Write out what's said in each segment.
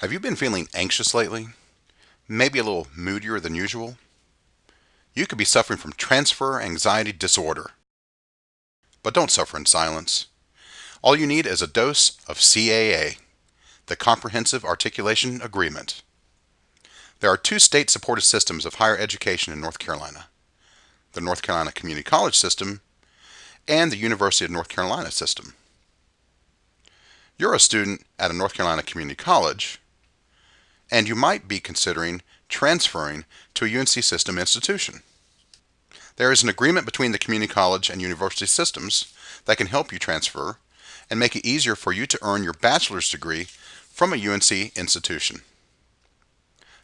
Have you been feeling anxious lately? Maybe a little moodier than usual? You could be suffering from transfer anxiety disorder. But don't suffer in silence. All you need is a dose of CAA, the Comprehensive Articulation Agreement. There are two state-supported systems of higher education in North Carolina, the North Carolina Community College System and the University of North Carolina System. You're a student at a North Carolina Community College, and you might be considering transferring to a UNC system institution. There is an agreement between the community college and university systems that can help you transfer and make it easier for you to earn your bachelor's degree from a UNC institution.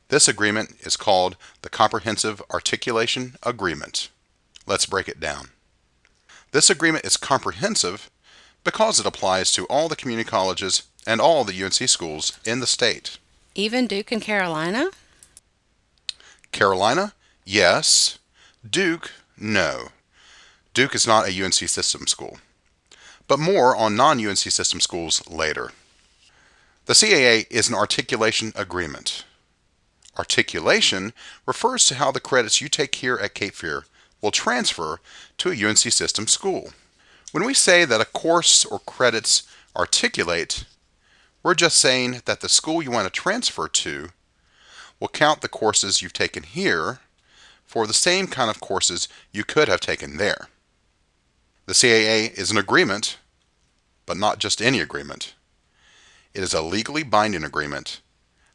This agreement is called the Comprehensive Articulation Agreement. Let's break it down. This agreement is comprehensive because it applies to all the community colleges and all the UNC schools in the state. Even Duke and Carolina? Carolina, yes. Duke, no. Duke is not a UNC system school. But more on non-UNC system schools later. The CAA is an articulation agreement. Articulation refers to how the credits you take here at Cape Fear will transfer to a UNC system school. When we say that a course or credits articulate, we're just saying that the school you want to transfer to will count the courses you've taken here for the same kind of courses you could have taken there. The CAA is an agreement, but not just any agreement. It is a legally binding agreement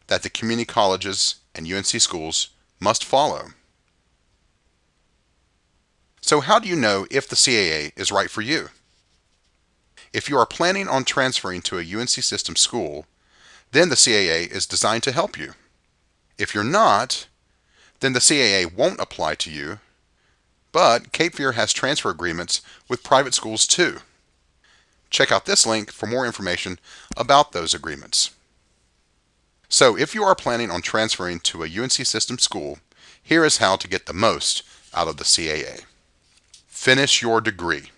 that the community colleges and UNC schools must follow. So how do you know if the CAA is right for you? If you are planning on transferring to a UNC system school, then the CAA is designed to help you. If you're not, then the CAA won't apply to you, but Cape Fear has transfer agreements with private schools too. Check out this link for more information about those agreements. So if you are planning on transferring to a UNC system school, here is how to get the most out of the CAA. Finish your degree.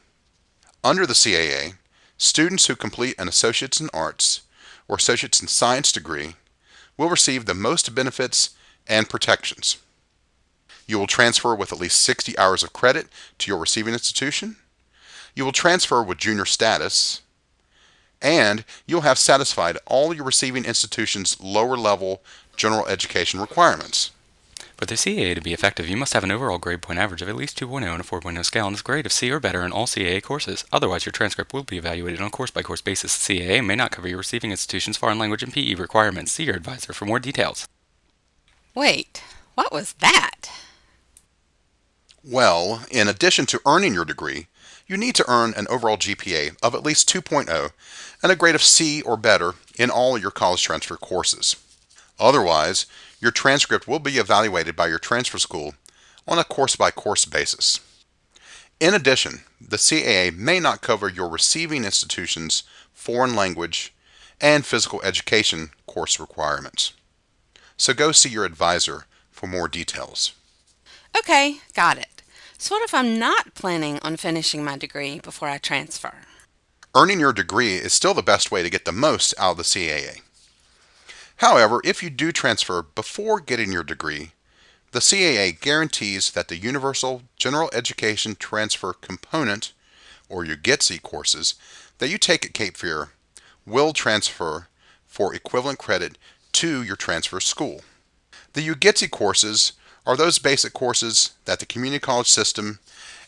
Under the CAA, Students who complete an Associates in Arts or Associates in Science degree will receive the most benefits and protections. You will transfer with at least 60 hours of credit to your receiving institution. You will transfer with junior status. And you'll have satisfied all your receiving institution's lower level general education requirements. For the CAA to be effective, you must have an overall grade point average of at least 2.0 on a 4.0 scale and a oh grade of C or better in all CAA courses. Otherwise, your transcript will be evaluated on a course-by-course basis. The CAA may not cover your receiving institution's foreign language and PE requirements. See your advisor for more details. Wait, what was that? Well, in addition to earning your degree, you need to earn an overall GPA of at least 2.0 and a grade of C or better in all your college transfer courses. Otherwise, your transcript will be evaluated by your transfer school on a course-by-course basis. In addition, the CAA may not cover your receiving institution's foreign language and physical education course requirements. So go see your advisor for more details. Okay, got it. So what if I'm not planning on finishing my degree before I transfer? Earning your degree is still the best way to get the most out of the CAA. However, if you do transfer before getting your degree, the CAA guarantees that the Universal General Education Transfer Component, or your UGETC courses, that you take at Cape Fear will transfer for equivalent credit to your transfer school. The UGETC courses are those basic courses that the community college system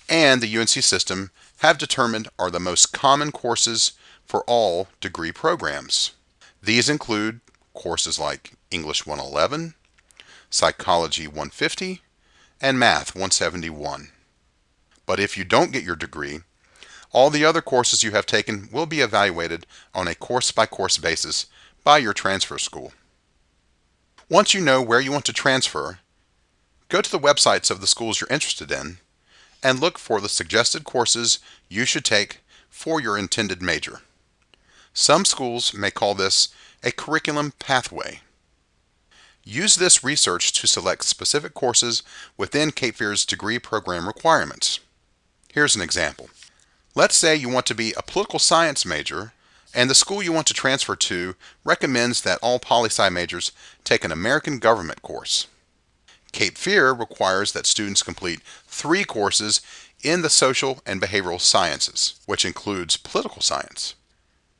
and the UNC system have determined are the most common courses for all degree programs. These include courses like English 111, Psychology 150, and Math 171. But if you don't get your degree, all the other courses you have taken will be evaluated on a course-by-course -course basis by your transfer school. Once you know where you want to transfer, go to the websites of the schools you're interested in and look for the suggested courses you should take for your intended major. Some schools may call this a curriculum pathway. Use this research to select specific courses within Cape Fear's degree program requirements. Here's an example. Let's say you want to be a political science major and the school you want to transfer to recommends that all poli-sci majors take an American government course. Cape Fear requires that students complete three courses in the social and behavioral sciences, which includes political science.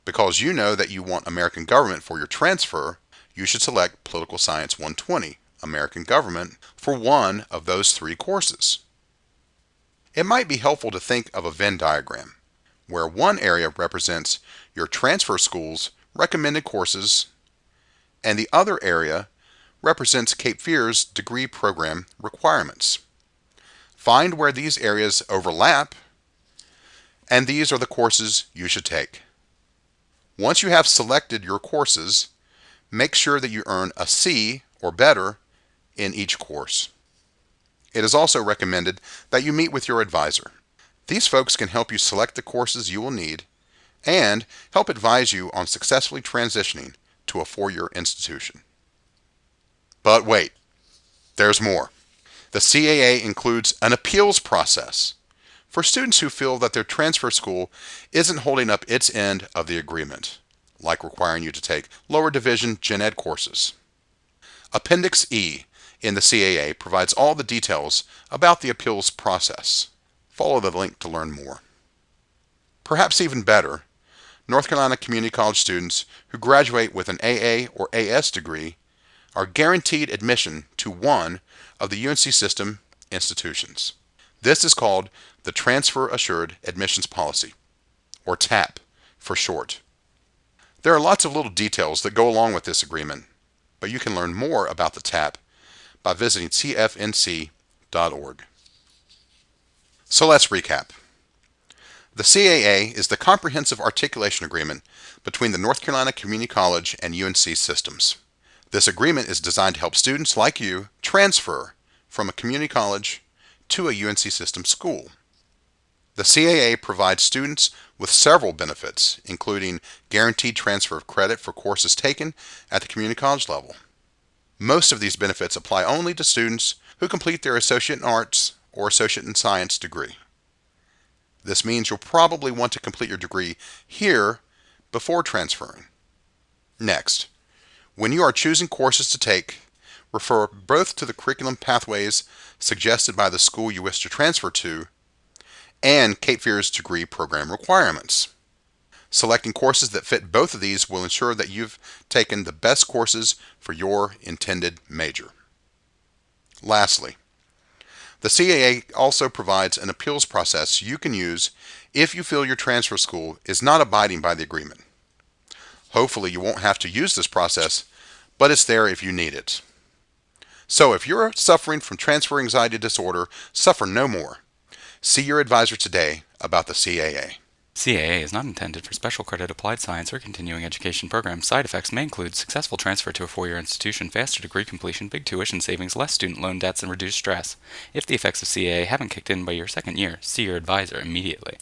Because you know that you want American government for your transfer, you should select Political Science 120, American Government, for one of those three courses. It might be helpful to think of a Venn diagram, where one area represents your transfer school's recommended courses, and the other area represents Cape Fear's degree program requirements. Find where these areas overlap, and these are the courses you should take. Once you have selected your courses, make sure that you earn a C or better in each course. It is also recommended that you meet with your advisor. These folks can help you select the courses you will need and help advise you on successfully transitioning to a four-year institution. But wait, there's more. The CAA includes an appeals process for students who feel that their transfer school isn't holding up its end of the agreement, like requiring you to take lower division gen ed courses. Appendix E in the CAA provides all the details about the appeals process. Follow the link to learn more. Perhaps even better, North Carolina Community College students who graduate with an AA or AS degree are guaranteed admission to one of the UNC system institutions. This is called the Transfer Assured Admissions Policy, or TAP for short. There are lots of little details that go along with this agreement, but you can learn more about the TAP by visiting cfnc.org. So let's recap. The CAA is the Comprehensive Articulation Agreement between the North Carolina Community College and UNC systems. This agreement is designed to help students like you transfer from a community college to a UNC system school. The CAA provides students with several benefits, including guaranteed transfer of credit for courses taken at the community college level. Most of these benefits apply only to students who complete their Associate in Arts or Associate in Science degree. This means you'll probably want to complete your degree here before transferring. Next, when you are choosing courses to take, refer both to the curriculum pathways suggested by the school you wish to transfer to and Cape Fear's degree program requirements. Selecting courses that fit both of these will ensure that you've taken the best courses for your intended major. Lastly, the CAA also provides an appeals process you can use if you feel your transfer school is not abiding by the agreement. Hopefully you won't have to use this process, but it's there if you need it. So if you're suffering from transfer anxiety disorder, suffer no more. See your advisor today about the CAA. CAA is not intended for special credit applied science or continuing education programs. Side effects may include successful transfer to a four-year institution, faster degree completion, big tuition savings, less student loan debts, and reduced stress. If the effects of CAA haven't kicked in by your second year, see your advisor immediately.